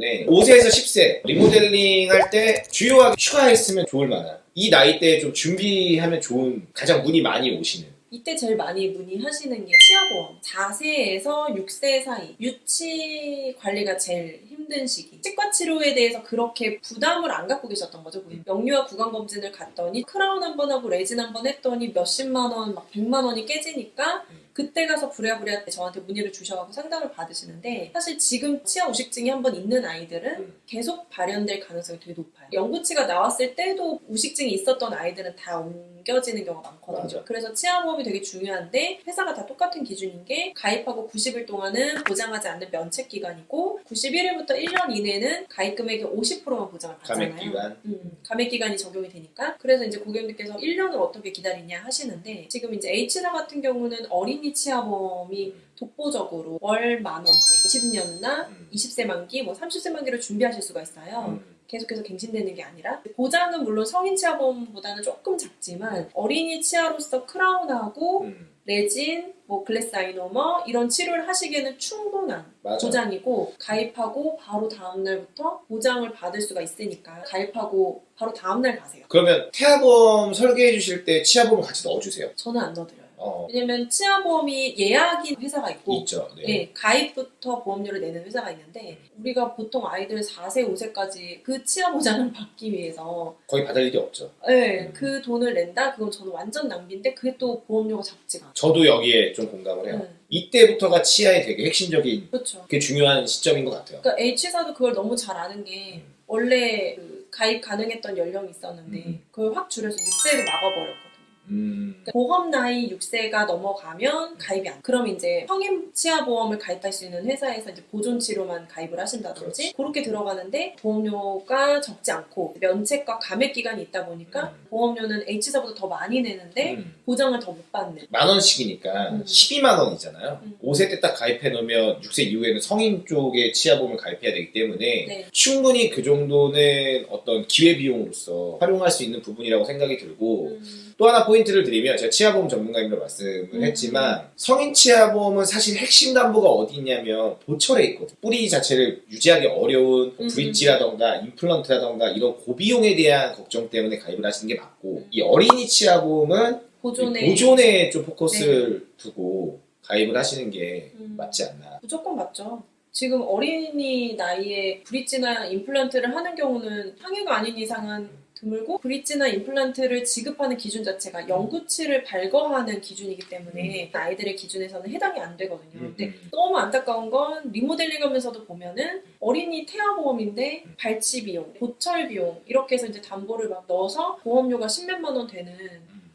때문에 5세에서 10세 리모델링 할 때 주요하게 추가했으면 좋을 만한 이 나이대에 좀 준비하면 좋은 가장 문의 많이 오시는. 이때 제일 많이 문의하시는 게 치아보험. 4세에서 6세 사이 유치 관리가 제일 힘든 시기. 치과 치료에 대해서 그렇게 부담을 안 갖고 계셨던 거죠 고객님. 영유아 구강검진을 갔더니 크라운 한 번 하고 레진 한 번 했더니 몇십만 원, 막 백만 원이 깨지니까 그때 가서 부랴부랴 저한테 문의를 주셔서 상담을 받으시는데 사실 지금 치아 우식증이 한번 있는 아이들은 음. 계속 발현될 가능성이 되게 높아요. 영구치가 나왔을 때도 우식증이 있었던 아이들은 다 옮겨지는 경우가 많거든요. 맞아. 그래서 치아보험이 되게 중요한데 회사가 다 똑같은 기준인 게 가입하고 90일 동안은 보장하지 않는 면책 기간이고 91일부터 1년 이내는 가입 금액의 50%만 보장을 받잖아요. 감액 기간 음, 감액 기간이 적용이 되니까 그래서 이제 고객님께서 1년을 어떻게 기다리냐 하시는데 지금 이제 H사 같은 경우는 어린 이 치아보험이 독보적으로 월 만 원대 20년나 음. 20세 만기 뭐 30세 만기를 준비하실 수가 있어요. 음. 계속해서 갱신되는 게 아니라 보장은 물론 성인 치아보험보다는 조금 작지만 어린이 치아로서 크라운하고 음. 레진, 뭐 글래스 아이노머 이런 치료를 하시기에는 충분한 맞아 보장이고 가입하고 바로 다음 날부터 보장을 받을 수가 있으니까 가입하고 바로 다음 날 가세요. 그러면 태아보험 설계해 주실 때 치아보험 같이 넣어주세요 저는 안 넣어드려요. 어 왜냐면 치아보험이 예약인 회사가 있고 있죠 네. 예, 가입부터 보험료를 내는 회사가 있는데 우리가 보통 아이들 4세, 5세까지 그 치아 보장을 받기 위해서 거의 받을 일이 없죠 예, 음. 그 돈을 낸다? 그건 저는 완전 낭비인데 그게 또 보험료가 작지가 않아요. 저도 여기에 좀 공감을 해요 예, 이때부터가 치아의 되게 핵심적인 그렇죠. 그게 중요한 시점인 것 같아요 그러니까 H사도 그걸 너무 잘 아는 게 원래 그 가입 가능했던 연령이 있었는데 음. 그걸 확 줄여서 6세로 막아버렸거든요. 음. 그러니까 보험 나이 6세가 넘어가면 가입이 안. 그럼 이제 성인 치아 보험을 가입할 수 있는 회사에서 이제 보존 치료만 가입을 하신다든지 그렇게 들어가는데 보험료가 적지 않고 면책과 감액 기간이 있다 보니까 음. 보험료는 H사보다 더 많이 내는데 음. 보장을 더 못 받는. 만 원씩이니까 음. 12만 원이잖아요. 음. 5세 때 딱 가입해 놓으면 6세 이후에는 성인 쪽에 치아보험을 가입해야 되기 때문에 네. 충분히 그 정도는 어떤 기회 비용으로서 활용할 수 있는 부분이라고 생각이 들고 음, 또 하나 포인트 를 드리면 제가 치아보험 전문가님으로 말씀을 음. 했지만 성인 치아보험은 사실 핵심 담보가 어디 있냐면 보철에 있거든. 뿌리 자체를 유지하기 어려운 뭐 음. 브릿지라던가 임플란트라던가 이런 고비용에 대한 걱정 때문에 가입을 하시는 게 맞고 음. 이 어린이 치아보험은 보존에 보존에 좀 포커스를 두고 가입을 하시는 게 음. 맞지 않나. 무조건 맞죠. 지금 어린이 나이에 브릿지나 임플란트를 하는 경우는 항해가 아닌 이상은 드물고 브릿지나 임플란트를 지급하는 기준 자체가 영구치를 발거하는 기준이기 때문에 아이들의 기준에서는 해당이 안 되거든요. 근데 음. 너무 안타까운 건 리모델링 하면서도 보면은 어린이 태아 보험인데 발치 비용, 보철 비용 이렇게 해서 이제 담보를 막 넣어서 보험료가 십몇만 원 되는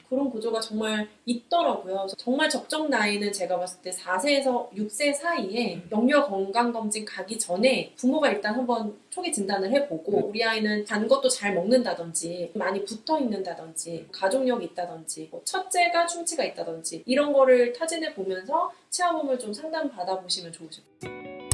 그런 구조가 정말 있더라고요. 정말 적정 나이는 제가 봤을 때 4세에서 6세 사이에 영유아 건강검진 가기 전에 부모가 일단 한번 초기 진단을 해보고 우리 아이는 단 것도 잘 먹는다든지 많이 붙어 있는다든지 가족력이 있다든지 뭐 첫째가 충치가 있다든지 이런 거를 타진해 보면서 치아보험을 좀 상담 받아보시면 좋으실 것 같아요.